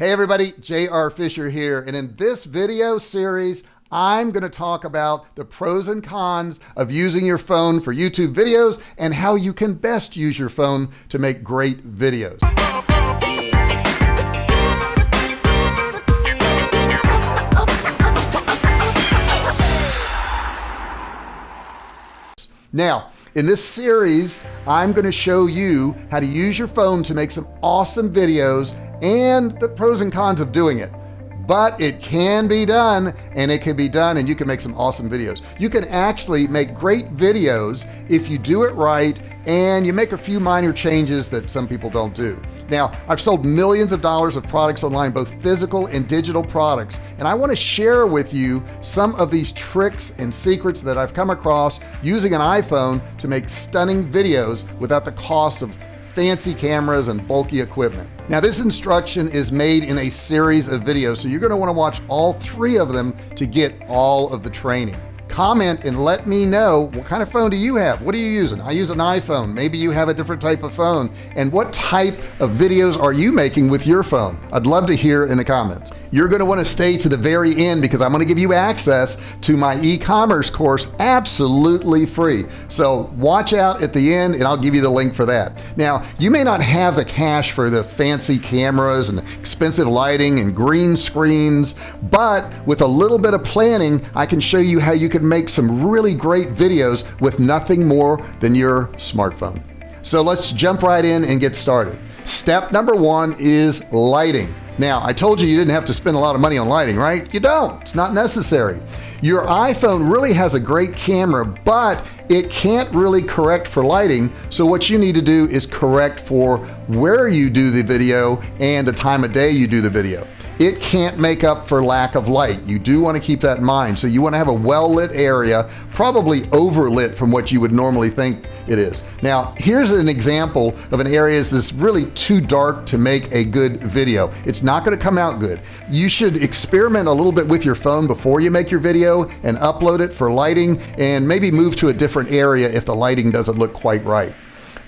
Hey everybody, JR Fisher here, and in this video series, I'm going to talk about the pros and cons of using your phone for YouTube videos and how you can best use your phone to make great videos. Now, in this series, I'm going to show you how to use your phone to make some awesome videos and the pros and cons of doing it. But it can be done and it can be done and you can make some awesome videos. You can actually make great videos if you do it right and you make a few minor changes that some people don't do. Now I've sold millions of dollars of products online both physical and digital products and I want to share with you some of these tricks and secrets that I've come across using an iPhone to make stunning videos without the cost of fancy cameras and bulky equipment. Now this instruction is made in a series of videos so you're going to want to watch all three of them to get all of the training comment and let me know what kind of phone do you have? What are you using? I use an iPhone. Maybe you have a different type of phone. And what type of videos are you making with your phone? I'd love to hear in the comments you're going to want to stay to the very end because I'm going to give you access to my e-commerce course absolutely free. So watch out at the end and I'll give you the link for that. Now you may not have the cash for the fancy cameras and expensive lighting and green screens but with a little bit of planning I can show you how you can make some really great videos with nothing more than your smartphone so let's jump right in and get started. Step number one is lighting. Now I told you you didn't have to spend a lot of money on lighting right? You don't. It's not necessary. Your iPhone really has a great camera but it can't really correct for lighting. So what you need to do is correct for where you do the video and the time of day you do the video. It can't make up for lack of light. You do want to keep that in mind. So you want to have a well-lit area probably overlit from what you would normally think it is. Now here's an example of an area that's really too dark to make a good video. It's not going to come out good. You should experiment a little bit with your phone before you make your video and upload it for lighting and maybe move to a different area if the lighting doesn't look quite right.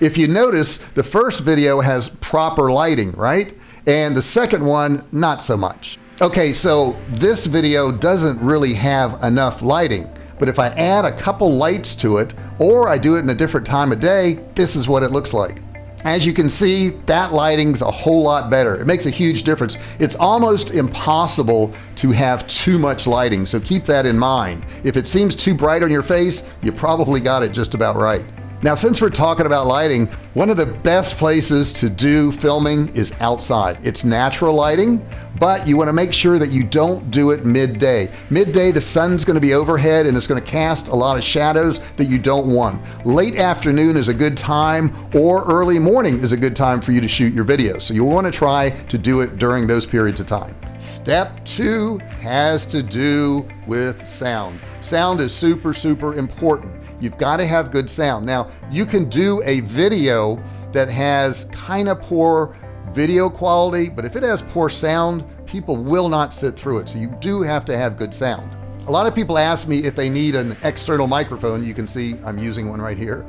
If you notice the first video has proper lighting right? And the second one not so much. Okay so this video doesn't really have enough lighting but if I add a couple lights to it or I do it in a different time of day this is what it looks like. As you can see that lighting's a whole lot better. It makes a huge difference. It's almost impossible to have too much lighting so keep that in mind. If it seems too bright on your face you probably got it just about right now since we're talking about lighting one of the best places to do filming is outside. It's natural lighting but you want to make sure that you don't do it midday. Midday the sun's going to be overhead and it's going to cast a lot of shadows that you don't want. Late afternoon is a good time or early morning is a good time for you to shoot your videos so you want to try to do it during those periods of time. Step two has to do with sound. Sound is super super important you've got to have good sound. Now you can do a video that has kind of poor video quality but if it has poor sound people will not sit through it. So you do have to have good sound. A lot of people ask me if they need an external microphone. You can see I'm using one right here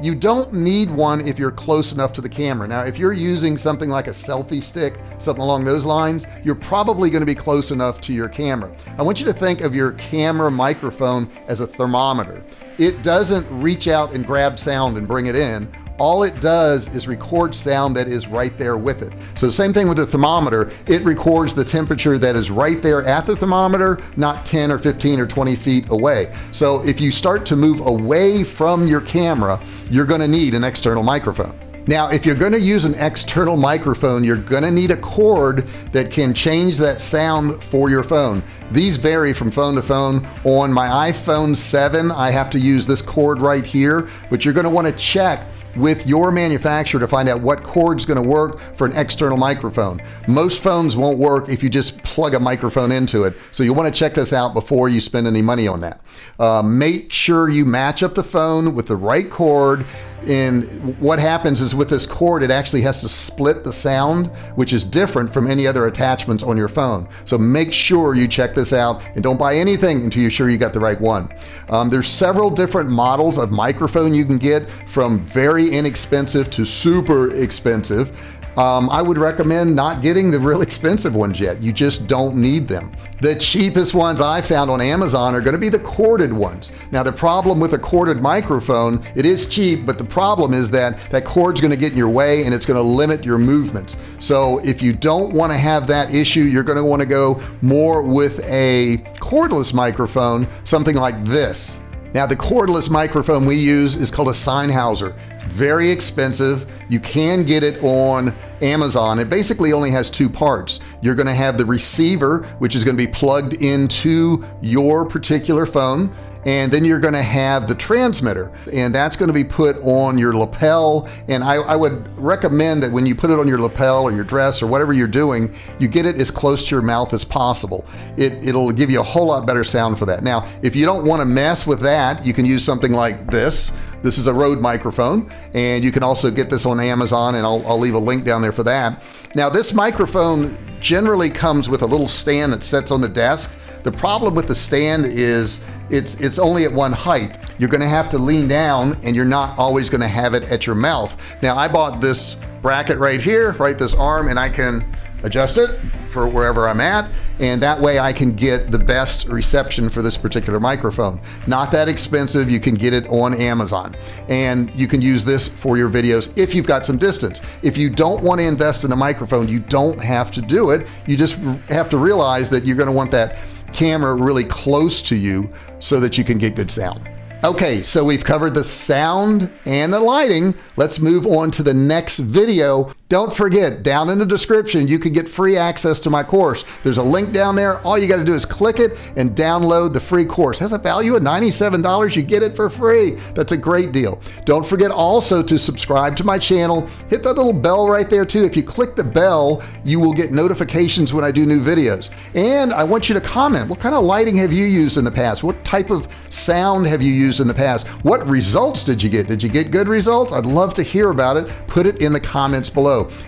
you don't need one if you're close enough to the camera. Now if you're using something like a selfie stick something along those lines you're probably going to be close enough to your camera. I want you to think of your camera microphone as a thermometer. It doesn't reach out and grab sound and bring it in all it does is record sound that is right there with it. So same thing with the thermometer. It records the temperature that is right there at the thermometer not 10 or 15 or 20 feet away. So if you start to move away from your camera you're going to need an external microphone. Now if you're going to use an external microphone you're going to need a cord that can change that sound for your phone. These vary from phone to phone. On my iPhone 7 I have to use this cord right here but you're going to want to check with your manufacturer to find out what cord's going to work for an external microphone. Most phones won't work if you just plug a microphone into it so you want to check this out before you spend any money on that. Uh, make sure you match up the phone with the right cord and what happens is with this cord it actually has to split the sound which is different from any other attachments on your phone. So make sure you check this out and don't buy anything until you're sure you got the right one. Um, there's several different models of microphone you can get from very inexpensive to super expensive um, I would recommend not getting the real expensive ones yet. You just don't need them. The cheapest ones I found on Amazon are going to be the corded ones. Now, the problem with a corded microphone, it is cheap, but the problem is that that cord's going to get in your way and it's going to limit your movements. So if you don't want to have that issue, you're going to want to go more with a cordless microphone, something like this. Now, the cordless microphone we use is called a Sennheiser very expensive. You can get it on Amazon. It basically only has two parts. You're going to have the receiver, which is going to be plugged into your particular phone and then you're going to have the transmitter and that's going to be put on your lapel. And I, I, would recommend that when you put it on your lapel or your dress or whatever you're doing you get it as close to your mouth as possible. It, it'll give you a whole lot better sound for that. Now if you don't want to mess with that you can use something like this. This is a Rode microphone and you can also get this on Amazon and I'll, I'll leave a link down there for that. Now this microphone generally comes with a little stand that sits on the desk the problem with the stand is it's it's only at one height. You're going to have to lean down and you're not always going to have it at your mouth. Now I bought this bracket right here, right this arm, and I can adjust it for wherever I'm at and that way I can get the best reception for this particular microphone. Not that expensive, you can get it on Amazon and you can use this for your videos if you've got some distance. If you don't want to invest in a microphone, you don't have to do it. You just have to realize that you're going to want that camera really close to you so that you can get good sound. Okay, so we've covered the sound and the lighting. Let's move on to the next video. Don't forget, down in the description, you can get free access to my course. There's a link down there. All you got to do is click it and download the free course. It has a value of $97. You get it for free. That's a great deal. Don't forget also to subscribe to my channel. Hit that little bell right there too. If you click the bell, you will get notifications when I do new videos. And I want you to comment. What kind of lighting have you used in the past? What type of sound have you used in the past? What results did you get? Did you get good results? I'd love to hear about it. Put it in the comments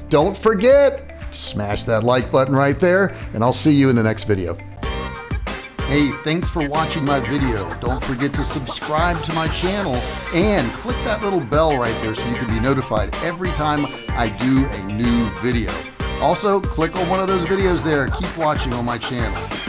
Don't forget, smash that like button right there, and I'll see you in the next video. Hey, thanks for watching my video. Don't forget to subscribe to my channel and click that little bell right there so you can be notified every time I do a new video. Also, click on one of those videos there. Keep watching on my channel.